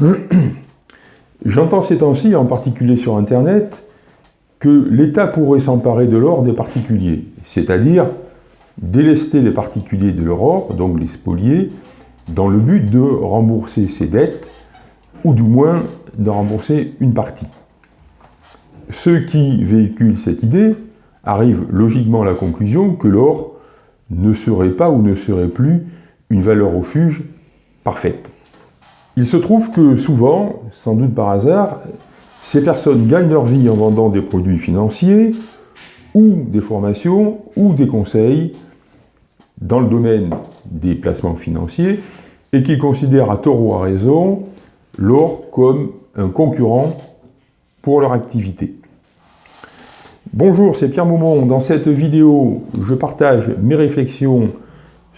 J'entends ces temps-ci, en particulier sur Internet, que l'État pourrait s'emparer de l'or des particuliers, c'est-à-dire délester les particuliers de leur or, donc les spolier, dans le but de rembourser ses dettes, ou du moins de rembourser une partie. Ceux qui véhiculent cette idée arrivent logiquement à la conclusion que l'or ne serait pas ou ne serait plus une valeur refuge parfaite. Il se trouve que souvent, sans doute par hasard, ces personnes gagnent leur vie en vendant des produits financiers, ou des formations, ou des conseils dans le domaine des placements financiers, et qui considèrent à tort ou à raison l'or comme un concurrent pour leur activité. Bonjour, c'est Pierre Maumont. Dans cette vidéo, je partage mes réflexions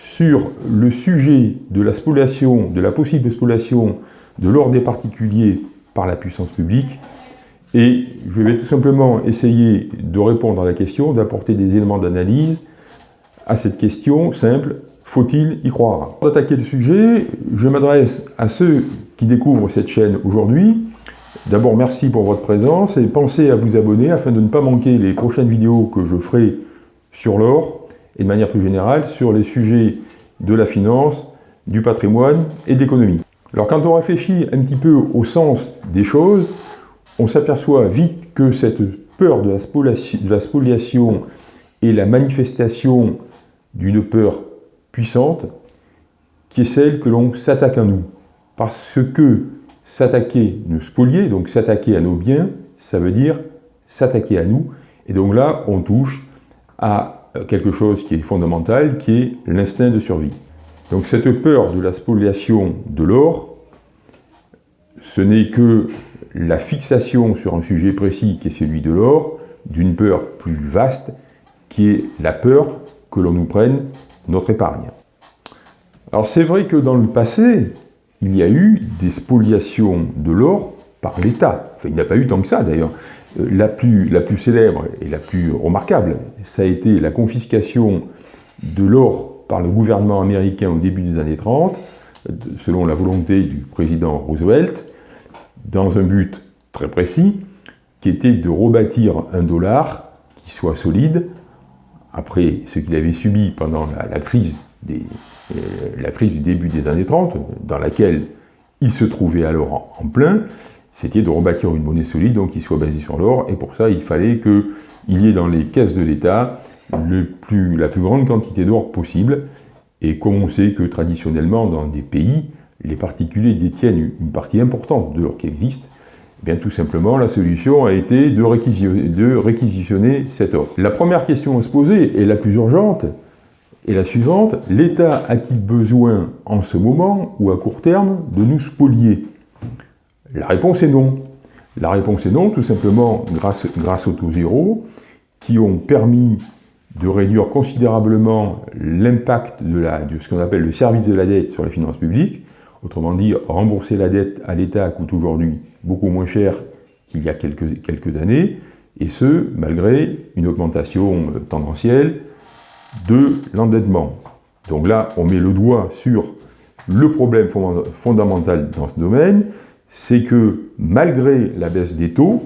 sur le sujet de la spoliation, de la possible spoliation de l'or des particuliers par la puissance publique. Et je vais tout simplement essayer de répondre à la question, d'apporter des éléments d'analyse à cette question simple, faut-il y croire? Pour attaquer le sujet, je m'adresse à ceux qui découvrent cette chaîne aujourd'hui. D'abord, merci pour votre présence et pensez à vous abonner afin de ne pas manquer les prochaines vidéos que je ferai sur l'or et de manière plus générale sur les sujets de la finance, du patrimoine et de l'économie. Alors quand on réfléchit un petit peu au sens des choses, on s'aperçoit vite que cette peur de la, spoliation, est la manifestation d'une peur puissante qui est celle que l'on s'attaque à nous. Parce que s'attaquer, nous spolier, donc s'attaquer à nos biens, ça veut dire s'attaquer à nous. Et donc là, on touche à quelque chose qui est fondamental, qui est l'instinct de survie. Donc cette peur de la spoliation de l'or, ce n'est que la fixation sur un sujet précis qui est celui de l'or, d'une peur plus vaste, qui est la peur que l'on nous prenne notre épargne. Alors c'est vrai que dans le passé, il y a eu des spoliations de l'or par l'État. Enfin, il n'y a pas eu tant que ça d'ailleurs. Euh, la plus, célèbre et la plus remarquable, ça a été la confiscation de l'or par le gouvernement américain au début des années 30, selon la volonté du président Roosevelt, dans un but très précis, qui était de rebâtir un dollar qui soit solide, après ce qu'il avait subi pendant la, euh, la crise du début des années 30, dans laquelle il se trouvait alors en plein, c'était de rebâtir une monnaie solide, donc qui soit basée sur l'or, et pour ça, il fallait qu'il y ait dans les caisses de l'État la plus grande quantité d'or possible, et comme on sait que traditionnellement, dans des pays, les particuliers détiennent une partie importante de l'or qui existe, eh bien tout simplement, la solution a été de réquisitionner, de réquisitionner cet or. La première question à se poser, et la plus urgente, est la suivante. L'État a-t-il besoin, en ce moment, ou à court terme, de nous spolier? La réponse est non. La réponse est non, tout simplement grâce, aux taux zéro, qui ont permis de réduire considérablement l'impact de, ce qu'on appelle le service de la dette sur les finances publiques. Autrement dit, rembourser la dette à l'État coûte aujourd'hui beaucoup moins cher qu'il y a quelques, quelques années, et ce, malgré une augmentation euh, tendancielle de l'endettement. Donc là, on met le doigt sur le problème fondamental dans ce domaine, c'est que malgré la baisse des taux,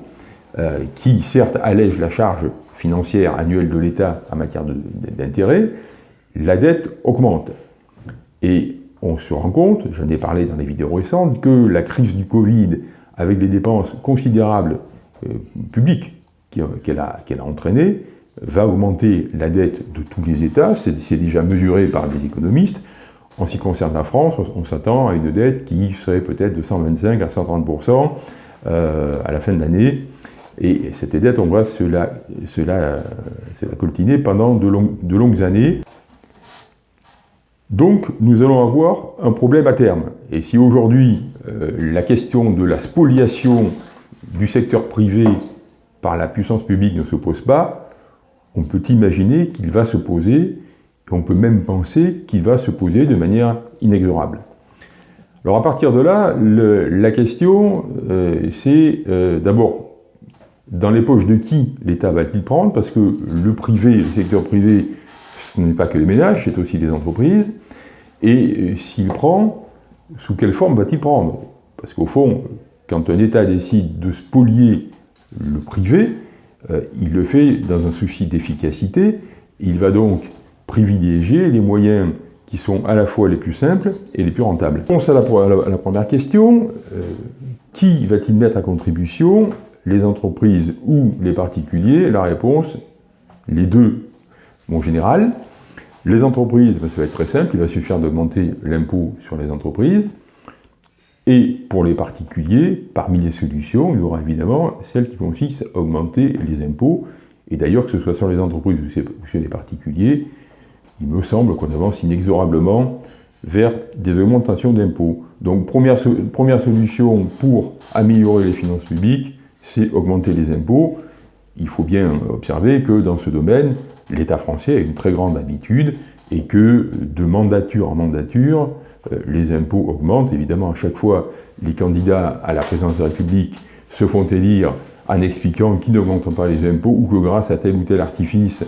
euh, qui certes allège la charge financière annuelle de l'État en matière d'intérêt, la dette augmente. Et on se rend compte, j'en ai parlé dans les vidéos récentes, que la crise du Covid, avec des dépenses considérables euh, publiques qu'elle a, a entraînées, va augmenter la dette de tous les États, c'est déjà mesuré par des économistes, en ce qui concerne la France, on s'attend à une dette qui serait peut-être de 125 à 130% euh, à la fin de l'année. Et cette dette, on va se la, coltiner pendant de, longues années. Donc, nous allons avoir un problème à terme. Et si aujourd'hui, euh, la question de la spoliation du secteur privé par la puissance publique ne se pose pas, on peut imaginer qu'il va se poser on peut même penser qu'il va se poser de manière inexorable. Alors à partir de là, la question, euh, c'est euh, d'abord, dans les poches de qui l'État va-t-il prendre? Parce que le privé, le secteur privé, ce n'est pas que les ménages, c'est aussi les entreprises. Et euh, s'il prend, sous quelle forme va-t-il prendre? Parce qu'au fond, quand un État décide de spolier le privé, il le fait dans un souci d'efficacité. Il va donc privilégier les moyens qui sont à la fois les plus simples et les plus rentables. Réponse à la, première question, euh, qui va-t-il mettre à contribution? Les entreprises ou les particuliers? La réponse, les deux, en général. Les entreprises, ben, ça va être très simple, il va suffire d'augmenter l'impôt sur les entreprises. Et pour les particuliers, parmi les solutions, il y aura évidemment celle qui consiste à augmenter les impôts. Et d'ailleurs, que ce soit sur les entreprises ou sur les particuliers, il me semble qu'on avance inexorablement vers des augmentations d'impôts. Donc première, solution pour améliorer les finances publiques, c'est augmenter les impôts. Il faut bien observer que dans ce domaine, l'État français a une très grande habitude et que de mandature en mandature, euh, les impôts augmentent. Évidemment, à chaque fois, les candidats à la présidence de la République se font élire en expliquant qu'ils n'augmentent pas les impôts ou que grâce à tel ou tel artifice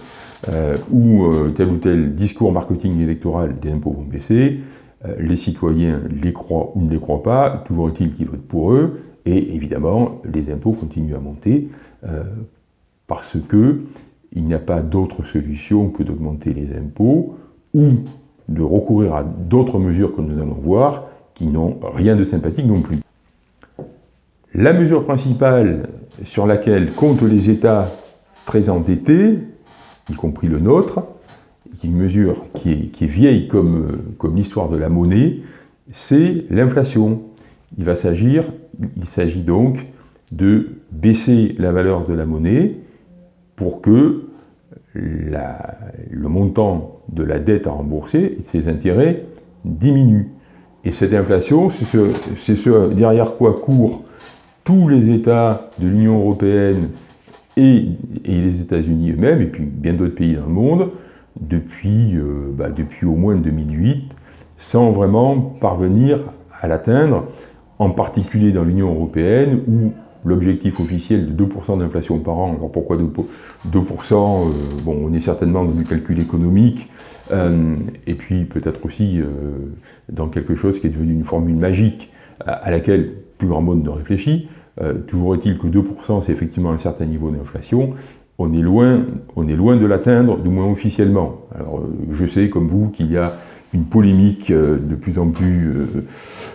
euh, ou euh, tel ou tel discours marketing électoral, des impôts vont baisser. les citoyens les croient ou ne les croient pas, toujours est-il qu'ils votent pour eux, et évidemment, les impôts continuent à monter parce que il n'y a pas d'autre solution que d'augmenter les impôts ou de recourir à d'autres mesures que nous allons voir, qui n'ont rien de sympathique non plus. La mesure principale sur laquelle comptent les États très endettés, y compris le nôtre, qui est mesure qui est, vieille comme, l'histoire de la monnaie, c'est l'inflation. Il va s'agir, il s'agit donc de baisser la valeur de la monnaie pour que le montant de la dette à rembourser et ses intérêts diminue. Et cette inflation, c'est ce, derrière quoi courent tous les États de l'Union européenne et, les États-Unis eux-mêmes, et puis bien d'autres pays dans le monde, depuis, euh, bah, depuis au moins 2008, sans vraiment parvenir à l'atteindre, en particulier dans l'Union européenne, où l'objectif officiel de 2% d'inflation par an. Alors pourquoi 2%, 2% euh, Bon, on est certainement dans du calcul économique, euh, et puis peut-être aussi dans quelque chose qui est devenu une formule magique à, laquelle plus grand monde ne réfléchit. Toujours est-il que 2% c'est effectivement un certain niveau d'inflation. On est loin, on est loin de l'atteindre, du moins officiellement. Alors je sais comme vous qu'il y a une polémique de plus en plus,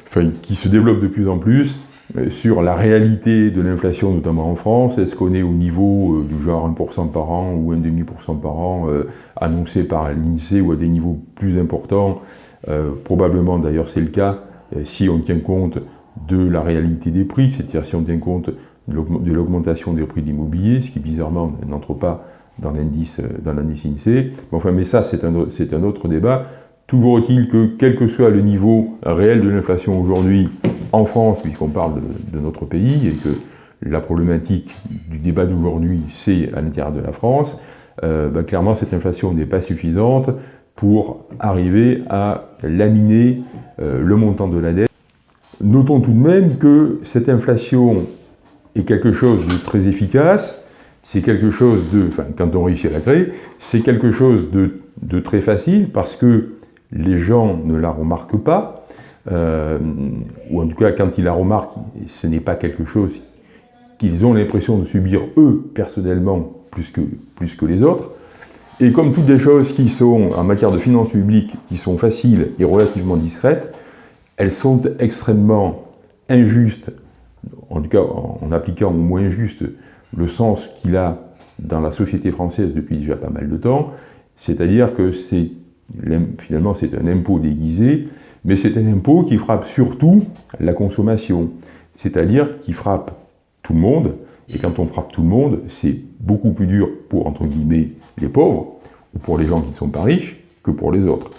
enfin, qui se développe de plus en plus, euh, sur la réalité de l'inflation, notamment en France. Est-ce qu'on est au niveau euh, du genre 1% par an ou 1,5% par an euh, annoncé par l'INSEE ou à des niveaux plus importants? Probablement d'ailleurs c'est le cas si on tient compte de la réalité des prix, c'est-à-dire si on tient compte de l'augmentation des prix de l'immobilier, ce qui bizarrement n'entre pas dans l'indice INSEE. Enfin, mais ça c'est un, un autre débat. Toujours est-il que, quel que soit le niveau réel de l'inflation aujourd'hui, en France, puisqu'on parle de, notre pays, et que la problématique du débat d'aujourd'hui, c'est à l'intérieur de la France, euh, bah, clairement, cette inflation n'est pas suffisante pour arriver à laminer euh, le montant de la dette. Notons tout de même que cette inflation est quelque chose de très efficace, c'est quelque chose de, enfin, quand on réussit à la créer, c'est quelque chose de, très facile parce que les gens ne la remarquent pas, euh, ou en tout cas quand ils la remarquent, ce n'est pas quelque chose qu'ils ont l'impression de subir eux, personnellement, plus que les autres. Et comme toutes les choses qui sont, en matière de finances publiques, qui sont faciles et relativement discrètes, elles sont extrêmement injustes, en tout cas en appliquant au moins juste le sens qu'il a dans la société française depuis déjà pas mal de temps, c'est-à-dire que c'est finalement c'est un impôt déguisé mais c'est un impôt qui frappe surtout la consommation, c'est-à-dire qui frappe tout le monde, et quand on frappe tout le monde, c'est beaucoup plus dur pour, entre guillemets, les pauvres, ou pour les gens qui ne sont pas riches, que pour les autres.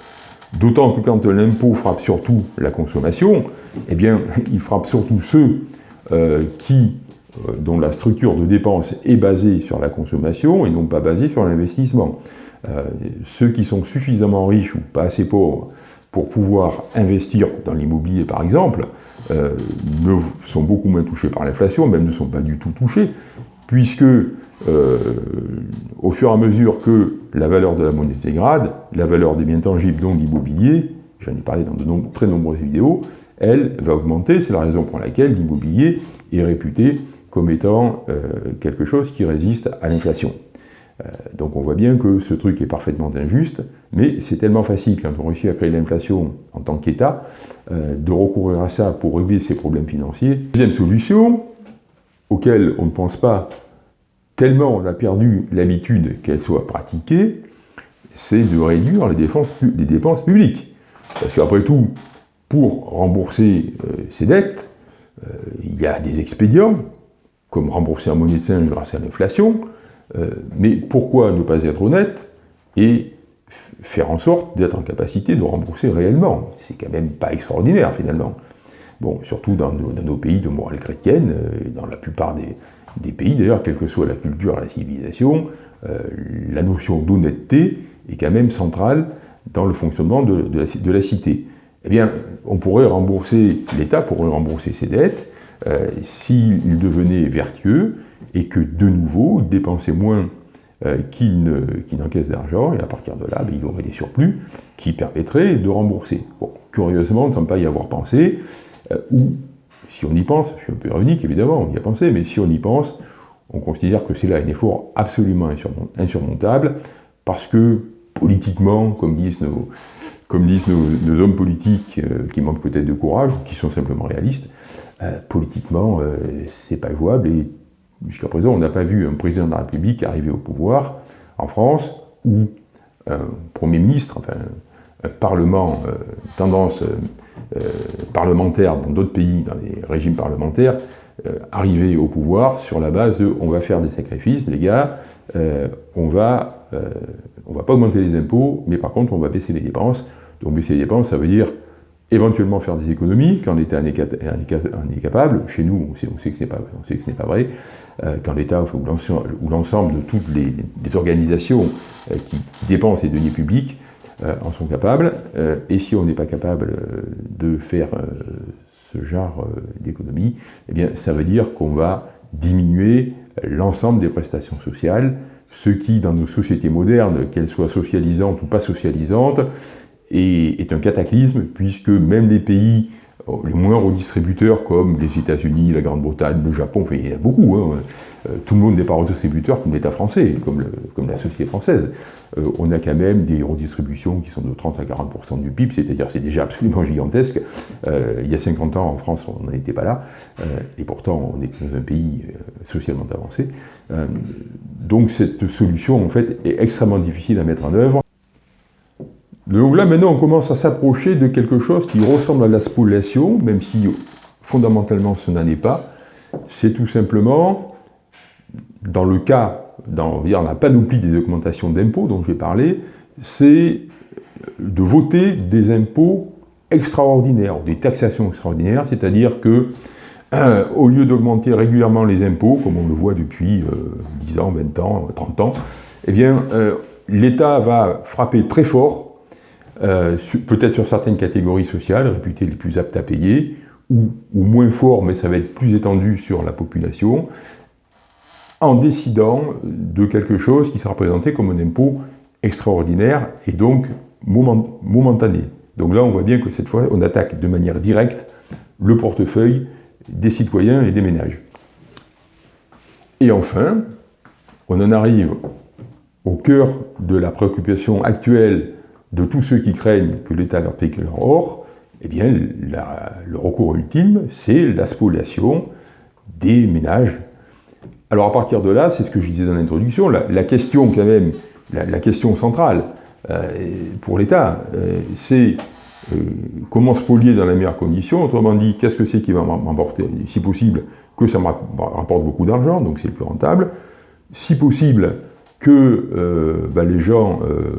D'autant que quand l'impôt frappe surtout la consommation, eh bien, il frappe surtout ceux euh, qui, euh, dont la structure de dépense est basée sur la consommation et non pas basée sur l'investissement. Euh, ceux qui sont suffisamment riches ou pas assez pauvres pour pouvoir investir dans l'immobilier par exemple, ne, sont beaucoup moins touchés par l'inflation, même ne sont pas du tout touchés, puisque euh, au fur et à mesure que la valeur de la monnaie se dégrade, la valeur des biens tangibles, dont l'immobilier, j'en ai parlé dans de très nombreuses vidéos, elle, va augmenter. C'est la raison pour laquelle l'immobilier est réputé comme étant euh, quelque chose qui résiste à l'inflation. Euh, donc on voit bien que ce truc est parfaitement injuste, mais c'est tellement facile quand on réussit à créer l'inflation en tant qu'État, de recourir à ça pour régler ses problèmes financiers. Deuxième solution, auquel on ne pense pas tellement on a perdu l'habitude qu'elle soit pratiquée, c'est de réduire les dépenses, publiques. Parce qu'après tout, pour rembourser ses dettes, il y a des expédients, comme rembourser en monnaie de singe grâce à l'inflation, euh, mais pourquoi ne pas être honnête et faire en sorte d'être en capacité de rembourser réellement? C'est quand même pas extraordinaire finalement. Bon, surtout dans nos, pays de morale chrétienne, euh, et dans la plupart des, pays d'ailleurs, quelle que soit la culture la civilisation, euh, la notion d'honnêteté est quand même centrale dans le fonctionnement de, la, cité. Eh bien, on pourrait rembourser, l'État pourrait rembourser ses dettes, euh, s'il devenait vertueux et que de nouveau dépensait moins euh, qu'il n'encaisse d'argent, et à partir de là, ben, il aurait des surplus qui permettraient de rembourser. Bon, curieusement, on ne semble pas y avoir pensé, si on y pense, je suis un peu ironique évidemment, on y a pensé, mais si on y pense, on considère que c'est là un effort absolument insurmontable, parce que politiquement, comme disent nos, hommes politiques qui manquent peut-être de courage, ou qui sont simplement réalistes, euh, politiquement, euh, c'est pas jouable. Et jusqu'à présent, on n'a pas vu un président de la République arriver au pouvoir en France ou un Premier ministre, enfin, un Parlement, euh, tendance parlementaire dans d'autres pays, dans les régimes parlementaires, arriver au pouvoir sur la base de on va faire des sacrifices, les gars, on va, on va pas augmenter les impôts, mais par contre on va baisser les dépenses. Donc baisser les dépenses, ça veut dire éventuellement faire des économies quand l'État est capable. Chez nous, on sait, que ce n'est pas, vrai. Euh, quand l'État ou l'ensemble de toutes les, organisations euh, qui, dépensent les deniers publics euh, en sont capables. et si on n'est pas capable de faire ce genre d'économie, eh ça veut dire qu'on va diminuer l'ensemble des prestations sociales, ce qui, dans nos sociétés modernes, qu'elles soient socialisantes ou pas socialisantes, est, un cataclysme, puisque même les pays euh, les moins redistributeurs comme les États-Unis, la Grande-Bretagne, le Japon, il y en a beaucoup, hein, euh, tout le monde n'est pas redistributeur comme l'État français, comme, comme, la société française. Euh, on a quand même des redistributions qui sont de 30 à 40% du PIB, c'est-à-dire c'est déjà absolument gigantesque. il y a 50 ans, en France, on n'en était pas là, et pourtant on est dans un pays socialement avancé. donc cette solution, en fait, est extrêmement difficile à mettre en œuvre. Donc là, maintenant, on commence à s'approcher de quelque chose qui ressemble à la spoliation, même si fondamentalement ce n'en est pas. C'est tout simplement, dans le cas, dans la panoplie des augmentations d'impôts dont j'ai parlé, c'est de voter des impôts extraordinaires, des taxations extraordinaires, c'est-à-dire que euh, au lieu d'augmenter régulièrement les impôts, comme on le voit depuis 10 euh, ans, 20 ans, 30 ans, eh bien, euh, l'État va frapper très fort euh, peut-être sur certaines catégories sociales, réputées les plus aptes à payer, ou, moins fort, mais ça va être plus étendu sur la population, en décidant de quelque chose qui sera présenté comme un impôt extraordinaire et donc momentané. Donc là, on voit bien que cette fois, on attaque de manière directe le portefeuille des citoyens et des ménages. Et enfin, on en arrive au cœur de la préoccupation actuelle de tous ceux qui craignent que l'État leur paye leur or, eh bien, le recours ultime, c'est la spoliation des ménages. Alors à partir de là, c'est ce que je disais dans l'introduction, la, question quand même, la, question centrale euh, pour l'État, euh, c'est euh, comment spolier dans les meilleures conditions, autrement dit, qu'est-ce que c'est qui va m'emporter, si possible, que ça me rapporte beaucoup d'argent, donc c'est plus rentable, si possible, que euh, bah, les gens, euh,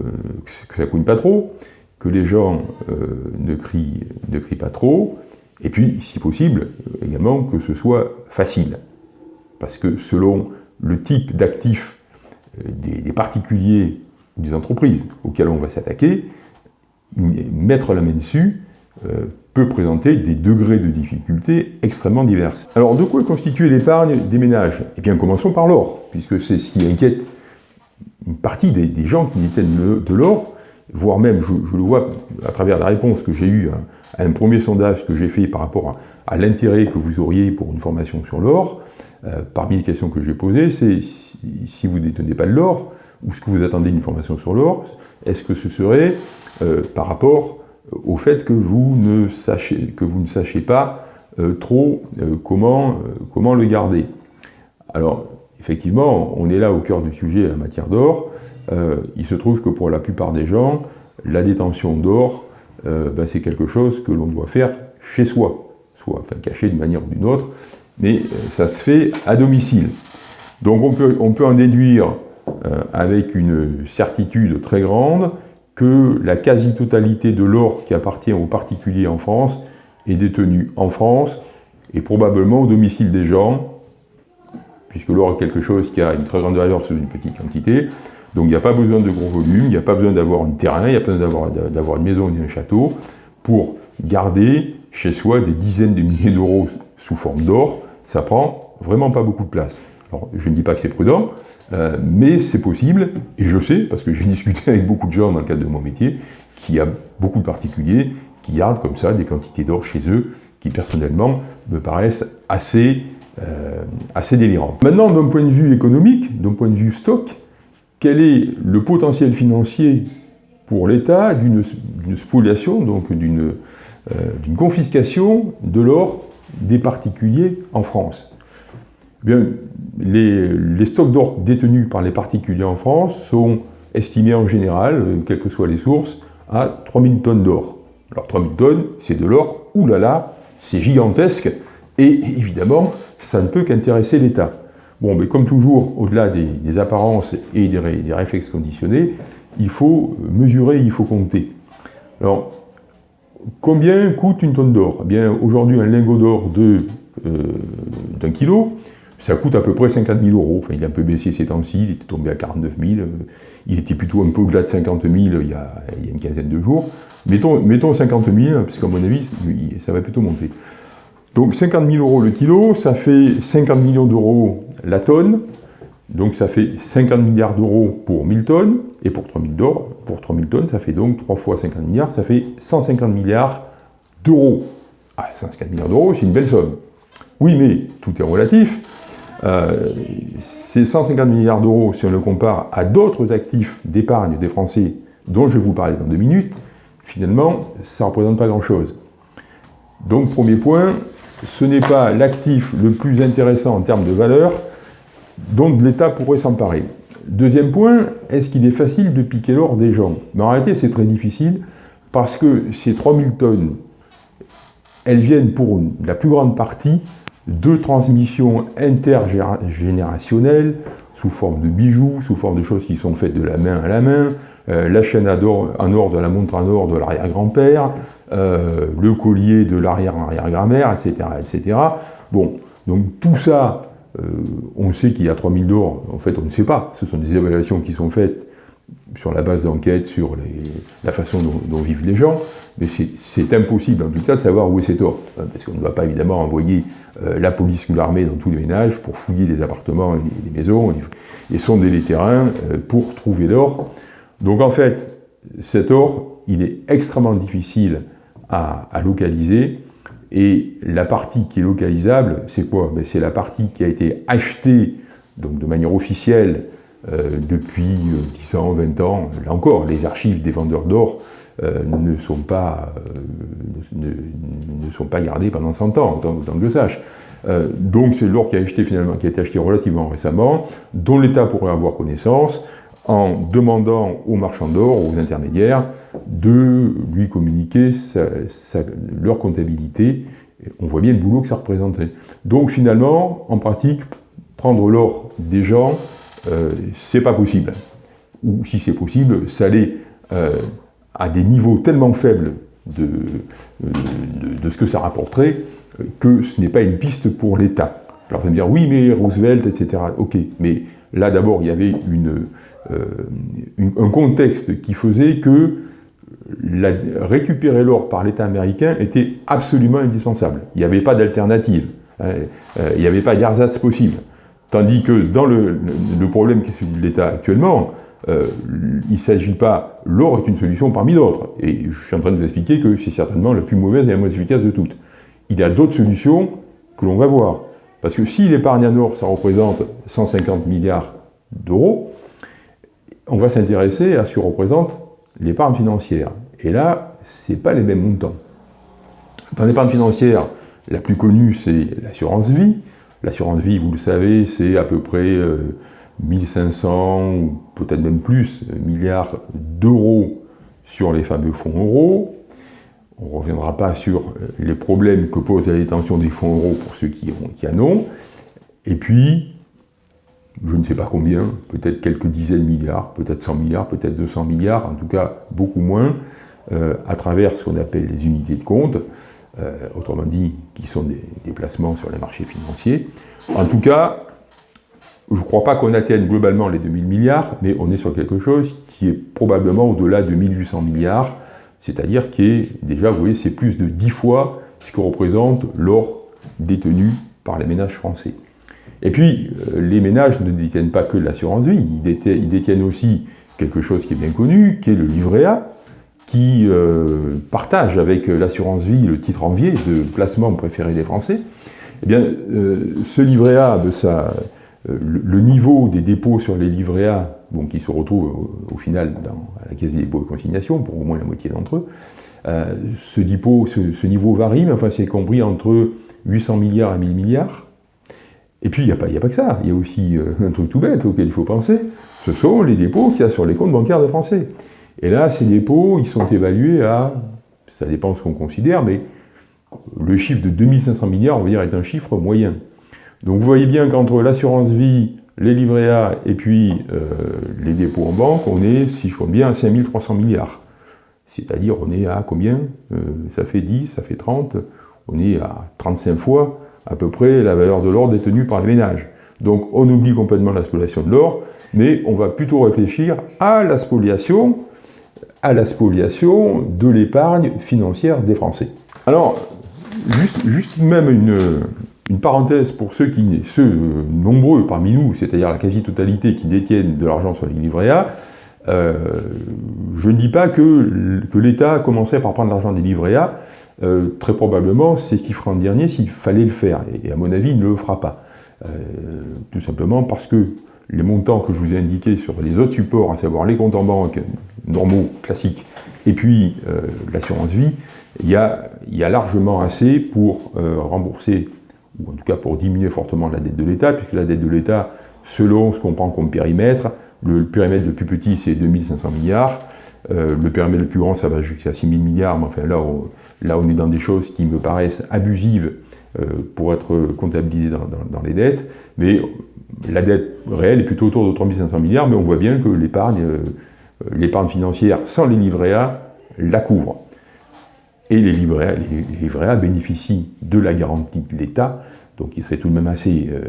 que pas trop, que les gens euh, ne, crient, ne pas trop, et puis, si possible, également que ce soit facile. Parce que selon le type d'actifs des, particuliers ou des entreprises auxquelles on va s'attaquer, mettre la main dessus peut présenter des degrés de difficulté extrêmement divers. Alors, de quoi est constituée l'épargne des ménages? Eh bien, commençons par l'or, puisque c'est ce qui inquiète une partie des, gens qui détiennent de l'or, voire même, je, le vois à travers la réponse que j'ai eue à un premier sondage que j'ai fait par rapport à, l'intérêt que vous auriez pour une formation sur l'or. Euh, parmi les questions que j'ai posées, c'est si, vous ne détenez pas de l'or, ou ce que vous attendez d'une formation sur l'or, est-ce que ce serait euh, par rapport au fait que vous ne sachiez, que vous ne sachiez pas euh, trop comment, comment le garder? Alors, effectivement, on est là au cœur du sujet en matière d'or. il se trouve que pour la plupart des gens, la détention d'or, ben, c'est quelque chose que l'on doit faire chez soi, soit enfin, caché d'une manière ou d'une autre, mais euh, ça se fait à domicile. Donc on peut, on peut en déduire euh, avec une certitude très grande que la quasi-totalité de l'or qui appartient aux particuliers en France est détenue en France et probablement au domicile des gens, puisque l'or est quelque chose qui a une très grande valeur sur une petite quantité, donc il n'y a pas besoin de gros volume, il n'y a pas besoin d'avoir un terrain, il n'y a pas besoin d'avoir une maison ni un château pour garder chez soi des dizaines de milliers d'euros sous forme d'or, ça prend vraiment pas beaucoup de place. Alors, je ne dis pas que c'est prudent, euh, mais c'est possible, et je sais, parce que j'ai discuté avec beaucoup de gens dans le cadre de mon métier, qu'il y a beaucoup de particuliers qui gardent comme ça des quantités d'or chez eux, qui personnellement me paraissent assez, euh, assez délirantes. Maintenant, d'un point de vue économique, d'un point de vue stock, quel est le potentiel financier pour l'État d'une spoliation, donc d'une euh, confiscation de l'or des particuliers en France? Eh bien, les, stocks d'or détenus par les particuliers en France sont estimés en général, euh, quelles que soient les sources, à 3000 tonnes d'or. Alors 3000 tonnes, c'est de l'or, oulala, c'est gigantesque, et évidemment, ça ne peut qu'intéresser l'État. Bon, mais comme toujours, au-delà des, apparences et des, réflexes conditionnés, il faut mesurer, il faut compter. Alors, Combien coûte une tonne d'or? Eh bien, aujourd'hui, un lingot d'or euh, d'un kilo, ça coûte à peu près 50 000 euros. Enfin, il a un peu baissé ces temps-ci, il était tombé à 49 000. Euh, il était plutôt un peu au-delà de 50 000 il y, a, une quinzaine de jours. Mettons, mettons 50 000, parce qu'à mon avis, ça va plutôt monter. Donc 50 000 euros le kilo, ça fait 50 millions d'euros la tonne. Donc ça fait 50 milliards d'euros pour 1000 tonnes, et pour 3000, pour 3000 tonnes, ça fait donc 3 fois 50 milliards, ça fait 150 milliards d'euros. Ah, 150 milliards d'euros, c'est une belle somme. Oui, mais tout est relatif. Euh, ces 150 milliards d'euros, si on le compare à d'autres actifs d'épargne des Français, dont je vais vous parler dans deux minutes, finalement, ça ne représente pas grand-chose. Donc, premier point, ce n'est pas l'actif le plus intéressant en termes de valeur, dont l'État pourrait s'emparer. Deuxième point, est-ce qu'il est facile de piquer l'or des gens? Mais en réalité, c'est très difficile, parce que ces 3000 tonnes, elles viennent pour la plus grande partie de transmissions intergénérationnelles, sous forme de bijoux, sous forme de choses qui sont faites de la main à la main, euh, la chaîne en or de la montre en or de l'arrière-grand-père, euh, le collier de l'arrière-arrière-grand-mère, etc., etc. Bon, donc tout ça, euh, on sait qu'il y a 3000 d'or, en fait on ne sait pas, ce sont des évaluations qui sont faites sur la base d'enquête, sur la façon dont, vivent les gens, mais c'est impossible en tout cas de savoir où est cet or, hein, parce qu'on ne va pas évidemment envoyer euh, la police ou l'armée dans tous les ménages pour fouiller les appartements et les, maisons et, sonder les terrains euh, pour trouver l'or. Donc en fait, cet or, il est extrêmement difficile à localiser, et la partie qui est localisable, c'est quoi? Ben, C'est la partie qui a été achetée donc de manière officielle euh, depuis 10 euh, ans, 20 ans. Là encore, les archives des vendeurs d'or euh, ne, sont pas, ne, sont pas gardées pendant 100 ans, autant, que je sache. donc c'est l'or qui a, acheté, finalement, qui a été acheté relativement récemment, dont l'État pourrait avoir connaissance, en demandant aux marchands d'or, aux intermédiaires, de lui communiquer leur comptabilité. On voit bien le boulot que ça représentait. Donc finalement, en pratique, prendre l'or des gens, euh, c'est pas possible. Ou si c'est possible, ça allait euh, à des niveaux tellement faibles de, de, ce que ça rapporterait que ce n'est pas une piste pour l'État. Alors vous allez me dire, oui, mais Roosevelt, etc. Ok, mais là d'abord, il y avait euh, un contexte qui faisait que la, récupérer l'or par l'État américain était absolument indispensable. Il n'y avait pas d'alternative. Hein. Euh, il n'y avait pas d'ersatz possible. Tandis que dans le, problème qui est celui de l'État actuellement, euh, il ne s'agit pas... L'or est une solution parmi d'autres. Et je suis en train de vous expliquer que c'est certainement la plus mauvaise et la moins efficace de toutes. Il y a d'autres solutions que l'on va voir. Parce que si l'épargne en or, ça représente 150 milliards d'euros, on va s'intéresser à ce que représente l'épargne financière. Et là, ce n'est pas les mêmes montants. Dans l'épargne financière, la plus connue, c'est l'assurance vie. L'assurance vie, vous le savez, c'est à peu près 1500, euh, ou peut-être même plus, milliards d'euros sur les fameux fonds euros. On ne reviendra pas sur les problèmes que pose la détention des fonds euros pour ceux qui, ont, qui en ont. Et puis, je ne sais pas combien, peut-être quelques dizaines de milliards, peut-être 100 milliards, peut-être 200 milliards, en tout cas beaucoup moins, euh, à travers ce qu'on appelle les unités de compte, euh, autrement dit, qui sont des, déplacements sur les marchés financiers. En tout cas, je ne crois pas qu'on atteigne globalement les 2000 milliards, mais on est sur quelque chose qui est probablement au-delà de 1800 milliards, c'est-à-dire qui est déjà, vous voyez, c'est plus de 10 fois ce que représente l'or détenu par les ménages français. Et puis, euh, les ménages ne détiennent pas que l'assurance vie, ils détiennent aussi quelque chose qui est bien connu, qui est le livret A, qui euh, partage avec l'assurance vie le titre envié de placement préféré des Français, eh bien, euh, ce livret A, le, niveau des dépôts sur les livrets A, qui se retrouvent au, final dans, la caisse des dépôts et consignations, pour au moins la moitié d'entre eux, ce, dépôt, ce, niveau varie, mais enfin c'est compris entre 800 milliards et 1000 milliards. Et puis il n'y a, pas que ça, il y a aussi un truc tout bête auquel il faut penser, ce sont les dépôts qu'il y a sur les comptes bancaires des Français. Et là, ces dépôts, ils sont évalués à, ça dépend ce qu'on considère, mais le chiffre de 2500 milliards, on va dire, est un chiffre moyen. Donc vous voyez bien qu'entre l'assurance vie, les livrets A et puis euh, les dépôts en banque, on est, si je compte bien, à 5300 milliards. C'est-à-dire, on est à combien euh, Ça fait 10, ça fait 30, on est à 35 fois à peu près la valeur de l'or détenue par les ménages. Donc on oublie complètement la spoliation de l'or, mais on va plutôt réfléchir à la spoliation à la spoliation de l'épargne financière des Français. Alors, juste, même une, parenthèse pour ceux, qui, ceux euh, nombreux parmi nous, c'est-à-dire la quasi-totalité qui détiennent de l'argent sur les livrets A, euh, je ne dis pas que, que l'État commençait par prendre l'argent des livrets A, euh, très probablement c'est ce qu'il fera en dernier s'il fallait le faire, et, à mon avis il ne le fera pas. tout simplement parce que les montants que je vous ai indiqués sur les autres supports, à savoir les comptes en banque normaux, classiques, et puis l'assurance vie, il y, a, largement assez pour rembourser, ou en tout cas pour diminuer fortement la dette de l'État, puisque la dette de l'État, selon ce qu'on prend comme périmètre, le périmètre le plus petit c'est 2500 milliards, euh, le périmètre le plus grand ça va jusqu'à 6000 milliards, mais enfin là on, là on est dans des choses qui me paraissent abusives pour être comptabilisées dans, dans les dettes, mais la dette réelle est plutôt autour de 3500 milliards, mais on voit bien que l'épargne euh, l'épargne financière sans les livrets A la couvre. Et les livrets, bénéficient de la garantie de l'État, donc il serait tout de même assez euh,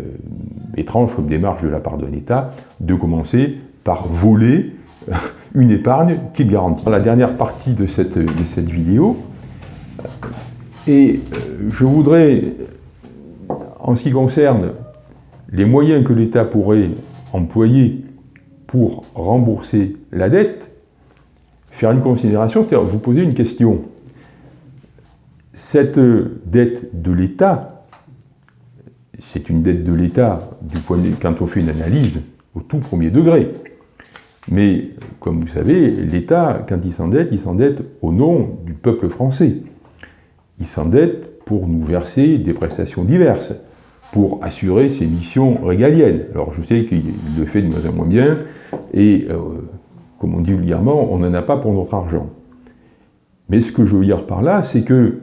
étrange comme démarche de la part de l'État de commencer par voler euh, une épargne qu'il garantit. Dans la dernière partie de cette, de cette vidéo, et je voudrais, en ce qui concerne les moyens que l'État pourrait employer pour rembourser la dette, faire une considération, c'est-à-dire vous poser une question. Cette dette de l'État, c'est une dette de l'État quand on fait une analyse au tout premier degré. Mais, comme vous savez, l'État, quand il s'endette, il s'endette au nom du peuple français. Il s'endette pour nous verser des prestations diverses pour assurer ses missions régaliennes. Alors je sais qu'il le fait de moins en moins bien, et euh, comme on dit vulgairement, on n'en a pas pour notre argent. Mais ce que je veux dire par là, c'est que,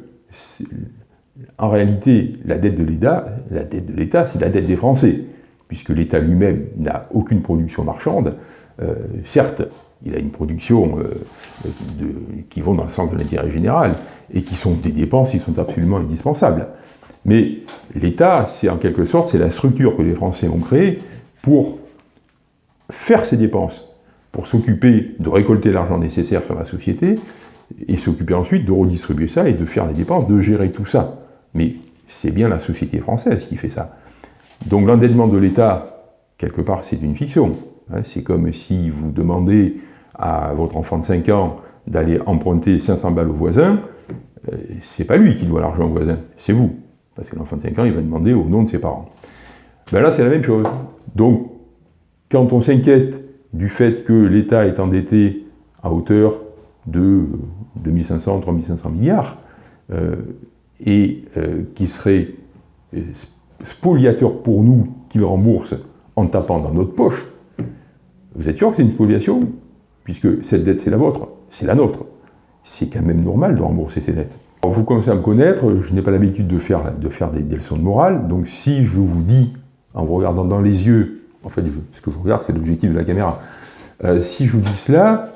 en réalité, la dette de l'État, la dette de l'État, c'est la dette des Français, puisque l'État lui-même n'a aucune production marchande. Euh, certes, il a une production euh, qui vont dans le sens de l'intérêt général, et qui sont des dépenses qui sont absolument indispensables. Mais l'État, c'est en quelque sorte, c'est la structure que les Français ont créée pour faire ces dépenses, pour s'occuper de récolter l'argent nécessaire sur la société, et s'occuper ensuite de redistribuer ça et de faire les dépenses, de gérer tout ça. Mais c'est bien la société française qui fait ça. Donc l'endettement de l'État, quelque part, c'est une fiction. Hein, c'est comme si vous demandez à votre enfant de 5 ans d'aller emprunter 500 balles au voisin, euh, c'est pas lui qui doit l'argent au voisin, c'est vous. Parce que l'enfant de 5 ans, il va demander au nom de ses parents. Ben là, c'est la même chose. Donc, quand on s'inquiète du fait que l'État est endetté à hauteur de 2500, 3500 milliards, euh, et euh, qui serait spoliateur pour nous, qu'il rembourse en tapant dans notre poche, vous êtes sûr que c'est une spoliation? Puisque cette dette, c'est la vôtre, c'est la nôtre. C'est quand même normal de rembourser ces dettes. vous commencez à me connaître, je n'ai pas l'habitude de faire, de faire des, leçons de morale, donc si je vous dis, en vous regardant dans les yeux, en fait, ce que je regarde, c'est l'objectif de la caméra, euh, si je vous dis cela,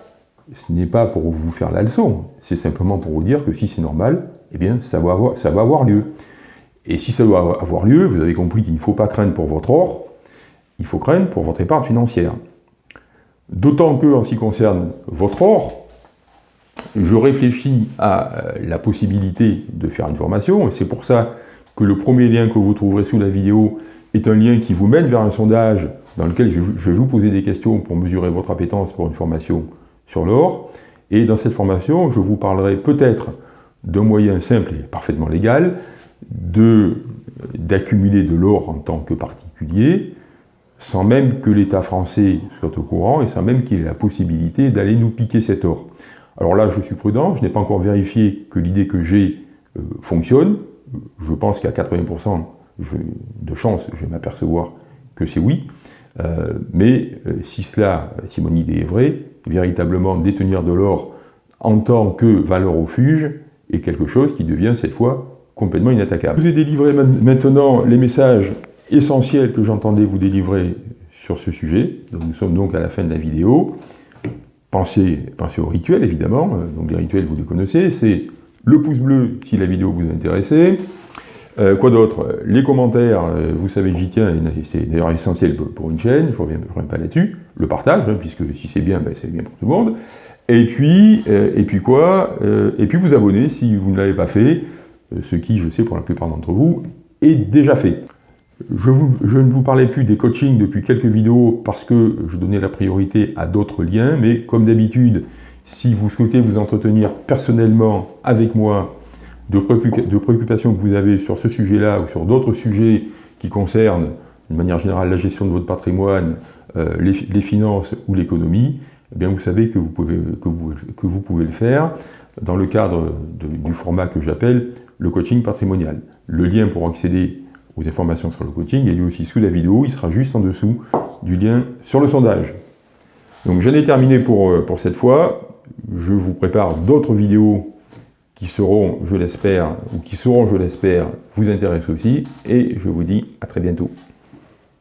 ce n'est pas pour vous faire la leçon, c'est simplement pour vous dire que si c'est normal, eh bien, ça va avoir, ça va avoir lieu. Et si ça doit avoir lieu, vous avez compris qu'il ne faut pas craindre pour votre or, il faut craindre pour votre épargne financière. D'autant que, en ce qui concerne votre or, je réfléchis à euh, la possibilité de faire une formation, et c'est pour ça que le premier lien que vous trouverez sous la vidéo est un lien qui vous mène vers un sondage dans lequel je vais vous poser des questions pour mesurer votre appétence pour une formation sur l'or. Et dans cette formation, je vous parlerai peut-être d'un moyen simple et parfaitement légal d'accumuler de, l'or en tant que particulier, sans même que l'État français soit au courant et sans même qu'il ait la possibilité d'aller nous piquer cet or. Alors là, je suis prudent, je n'ai pas encore vérifié que l'idée que j'ai euh, fonctionne. Je pense qu'à 80% de chance, je vais m'apercevoir que c'est oui. Euh, mais euh, si cela, si mon idée est vraie, véritablement détenir de l'or en tant que valeur refuge est quelque chose qui devient cette fois complètement inattaquable. Je vous ai délivré maintenant les messages essentiels que j'entendais vous délivrer sur ce sujet. nous sommes donc à la fin de la vidéo. Pensez, pensez aux rituels, évidemment. Donc les rituels, vous les connaissez. C'est le pouce bleu si la vidéo vous intéresse. Euh, quoi d'autre? Les commentaires, euh, vous savez que j'y tiens, c'est d'ailleurs essentiel pour une chaîne, je ne reviens, pas là-dessus. Le partage, hein, puisque si c'est bien, ben, c'est bien pour tout le monde. Et puis, euh, et puis quoi Et puis vous abonner si vous ne l'avez pas fait, ce qui, je sais, pour la plupart d'entre vous, est déjà fait. Je, ne vous parlais plus des coachings depuis quelques vidéos parce que je donnais la priorité à d'autres liens, mais comme d'habitude, si vous souhaitez vous entretenir personnellement avec moi de, préoccupations que vous avez sur ce sujet-là ou sur d'autres sujets qui concernent, de manière générale, la gestion de votre patrimoine, euh, les, finances ou l'économie, eh bien vous savez que vous, pouvez, que, vous, pouvez le faire dans le cadre du format que j'appelle le coaching patrimonial. Le lien pour accéder aux informations sur le coaching est lui aussi sous la vidéo, il sera juste en dessous du lien sur le sondage. Donc j'en ai terminé pour, euh, pour cette fois, je vous prépare d'autres vidéos seront, je l'espère, ou qui seront, je l'espère, vous intéressent aussi, et je vous dis à très bientôt.